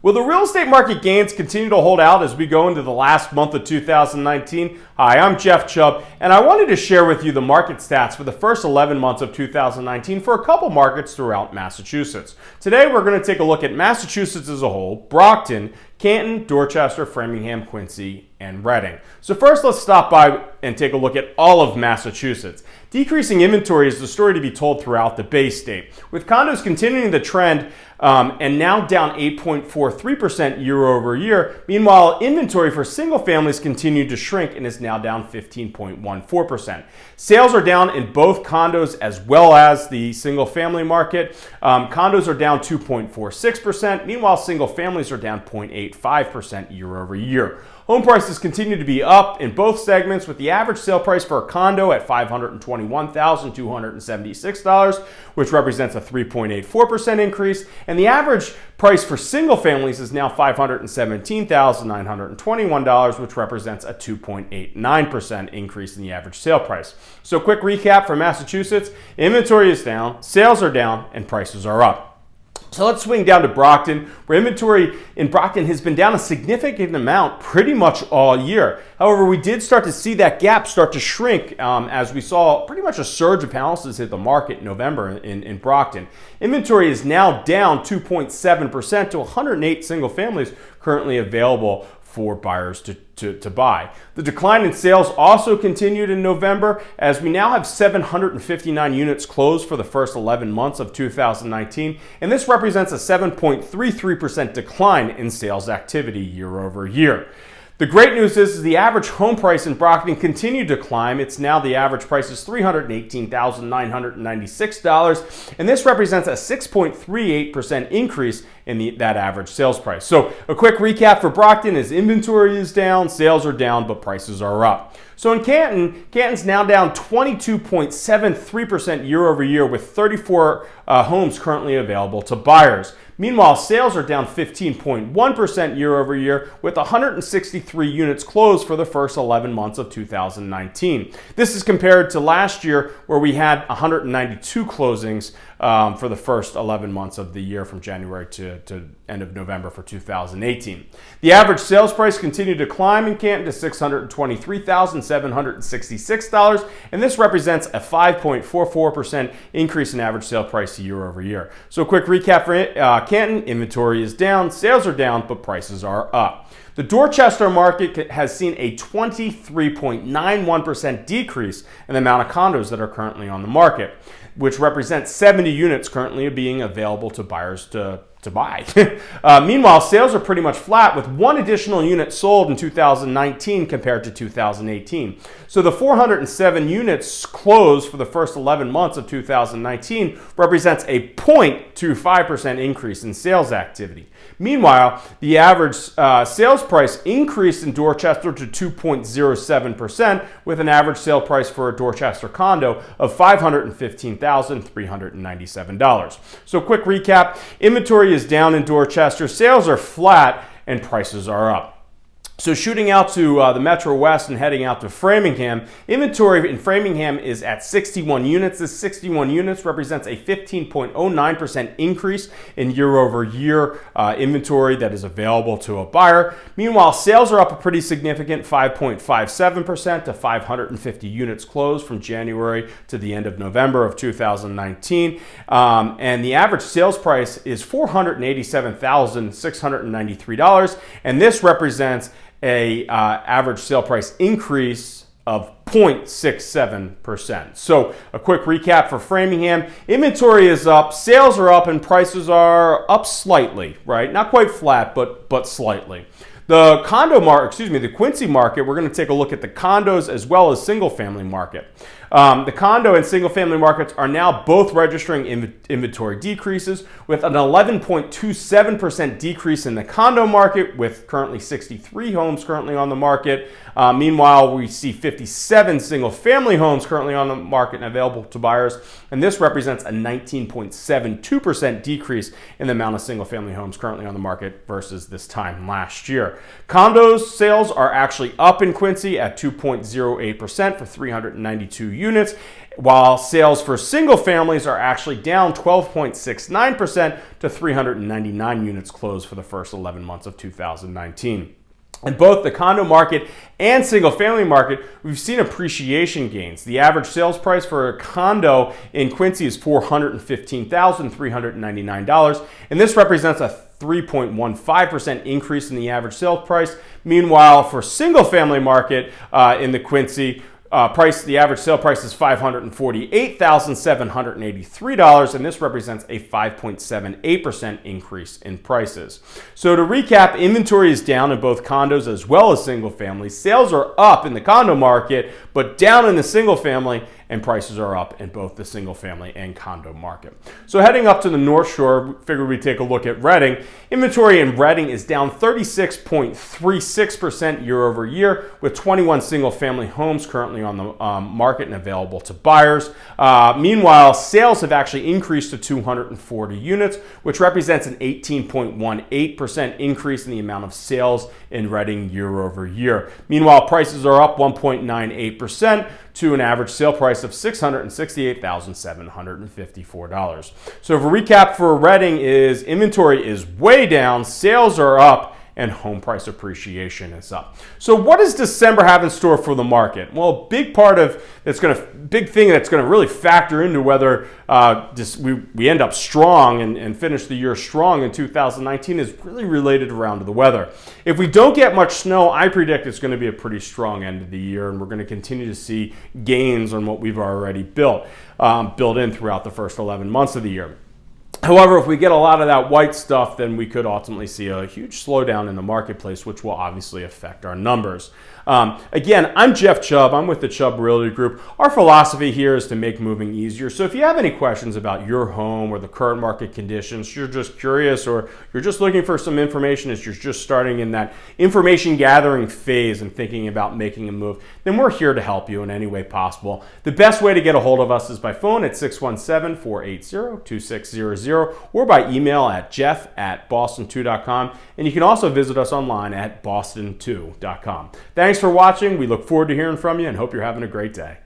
Will the real estate market gains continue to hold out as we go into the last month of 2019? Hi, I'm Jeff Chubb, and I wanted to share with you the market stats for the first 11 months of 2019 for a couple markets throughout Massachusetts. Today, we're going to take a look at Massachusetts as a whole, Brockton, Canton, Dorchester, Framingham, Quincy, and Reading. So first, let's stop by and take a look at all of Massachusetts. Decreasing inventory is the story to be told throughout the Bay State, with condos continuing the trend um, and now down 8.43% year over year. Meanwhile, inventory for single families continued to shrink and is now down 15.14%. Sales are down in both condos as well as the single family market. Um, condos are down 2.46%. Meanwhile, single families are down 0.85% year over year. Home prices continue to be up in both segments with the average sale price for a condo at $521,276, which represents a 3.84% increase, and the average price for single families is now $517,921, which represents a 2.89% increase in the average sale price. So quick recap for Massachusetts, inventory is down, sales are down, and prices are up. So let's swing down to Brockton, where inventory in Brockton has been down a significant amount pretty much all year. However, we did start to see that gap start to shrink um, as we saw pretty much a surge of houses hit the market in November in, in Brockton. Inventory is now down 2.7% to 108 single families currently available for buyers to, to, to, buy. The decline in sales also continued in November as we now have 759 units closed for the first 11 months of 2019, and this represents a 7.33% decline in sales activity year over year. The great news is, is the average home price in Brockton continued to climb. It's now the average price is $318,996, and this represents a 6.38% increase in the, that average sales price. So a quick recap for Brockton is inventory is down, sales are down, but prices are up. So in Canton, Canton's now down 22.73% year over year with 34 uh, homes currently available to buyers. Meanwhile, sales are down 15.1% year over year with 163 units closed for the first 11 months of 2019. This is compared to last year where we had 192 closings um, for the first 11 months of the year from January to, to end of November for 2018. The average sales price continued to climb in Canton to $623,766, and this represents a 5.44% increase in average sale price year over year. So, a quick recap for uh, Canton inventory is down, sales are down, but prices are up. The Dorchester market has seen a 23.91% decrease in the amount of condos that are currently on the market, which represents 70 units currently being available to buyers to to buy. uh, meanwhile, sales are pretty much flat with one additional unit sold in 2019 compared to 2018. So the 407 units closed for the first 11 months of 2019 represents a 0.25% increase in sales activity. Meanwhile, the average uh, sales price increased in Dorchester to 2.07% with an average sale price for a Dorchester condo of $515,397. So quick recap, inventory Inventory is down in Dorchester, sales are flat, and prices are up. So shooting out to uh, the Metro West and heading out to Framingham, inventory in Framingham is at 61 units. This 61 units represents a 15.09% increase in year over year uh, inventory that is available to a buyer. Meanwhile, sales are up a pretty significant 5.57% to 550 units closed from January to the end of November of 2019. Um, and the average sales price is $487,693. And this represents a uh, average sale price increase of 0.67%. So a quick recap for Framingham. Inventory is up, sales are up, and prices are up slightly, right? Not quite flat, but, but slightly. The condo market, excuse me, the Quincy market, we're going to take a look at the condos as well as single family market. Um, the condo and single family markets are now both registering inv inventory decreases with an 11.27% decrease in the condo market with currently 63 homes currently on the market. Uh, meanwhile, we see 57 single family homes currently on the market and available to buyers. And this represents a 19.72% decrease in the amount of single family homes currently on the market versus this time last year. Condos sales are actually up in Quincy at 2.08% for 392 units, while sales for single families are actually down 12.69% to 399 units closed for the first 11 months of 2019. In both the condo market and single family market, we've seen appreciation gains. The average sales price for a condo in Quincy is $415,399, and this represents a 3.15% increase in the average sales price. Meanwhile, for single family market uh, in the Quincy, uh, price, the average sale price is $548,783, and this represents a 5.78% increase in prices. So to recap, inventory is down in both condos as well as single family. Sales are up in the condo market, but down in the single family and prices are up in both the single family and condo market. So heading up to the North Shore, figured we'd take a look at Reading. Inventory in Reading is down 36.36% year over year, with 21 single family homes currently on the um, market and available to buyers. Uh, meanwhile, sales have actually increased to 240 units, which represents an 18.18% increase in the amount of sales in Reading year over year. Meanwhile, prices are up 1.98% to an average sale price of $668,754. So, if a recap for Reading is inventory is way down, sales are up, and home price appreciation is up. So what does December have in store for the market? Well, a big part of that's going to big thing that's going to really factor into whether uh, this, we, we end up strong and, and finish the year strong in 2019 is really related around to the weather. If we don't get much snow, I predict it's going to be a pretty strong end of the year, and we're going to continue to see gains on what we've already built, um, built in throughout the first 11 months of the year. However, if we get a lot of that white stuff, then we could ultimately see a huge slowdown in the marketplace, which will obviously affect our numbers. Um, again, I'm Jeff Chubb. I'm with the Chubb Realty Group. Our philosophy here is to make moving easier. So if you have any questions about your home or the current market conditions, you're just curious or you're just looking for some information as you're just starting in that information gathering phase and thinking about making a move, then we're here to help you in any way possible. The best way to get a hold of us is by phone at 617 480 2600 or by email at jeff at boston2.com. And you can also visit us online at boston2.com. Thanks for watching. We look forward to hearing from you and hope you're having a great day.